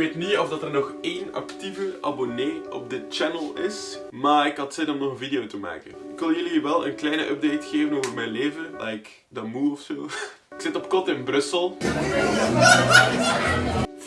weet niet of dat er nog één actieve abonnee op dit channel is. Maar ik had zin om nog een video te maken. Ik wil jullie wel een kleine update geven over mijn leven. Like, dat moe of zo. Ik zit op kot in Brussel.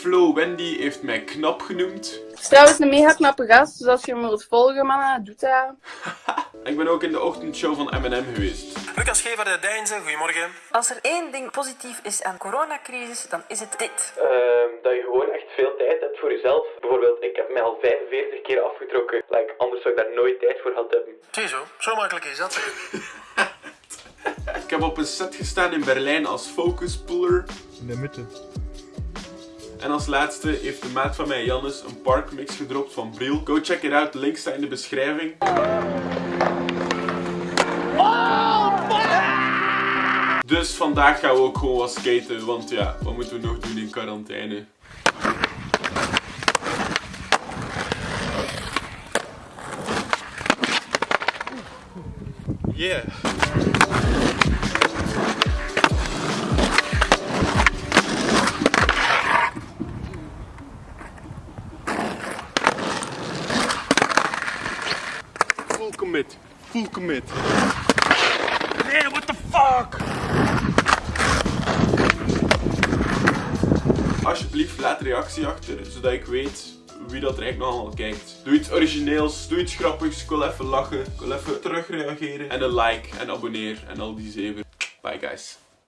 Flo Wendy heeft mij knap genoemd. Het is trouwens een mega knappe gast, dus als je hem wilt volgen, mannen, doe dat. Ik ben ook in de ochtendshow van M&M geweest. Lucas Gever de Deinzen, goedemorgen. Als er één ding positief is aan coronacrisis, dan is het dit. Ehm, dat je gewoon echt veel tijd hebt voor jezelf. Bijvoorbeeld, ik heb mij al 45 keer afgetrokken. Like, anders zou ik daar nooit tijd voor gehad hebben. Zie zo, zo makkelijk is dat. Ik heb op een set gestaan in Berlijn als focus puller. In de mitte. En als laatste heeft de maat van mij, Jannes, een parkmix gedropt van Briel. Go check it out, link staat in de beschrijving. Dus vandaag gaan we ook gewoon wat skaten, want ja, wat moeten we nog doen in quarantaine? Yeah. Commit. Full commit. Nee, what the fuck? Alsjeblieft, laat reactie achter, zodat ik weet wie dat er eigenlijk nog allemaal kijkt. Doe iets origineels, doe iets grappigs, ik wil even lachen, ik wil even terugreageren. En een like en abonneer en al die zeven. Bye guys.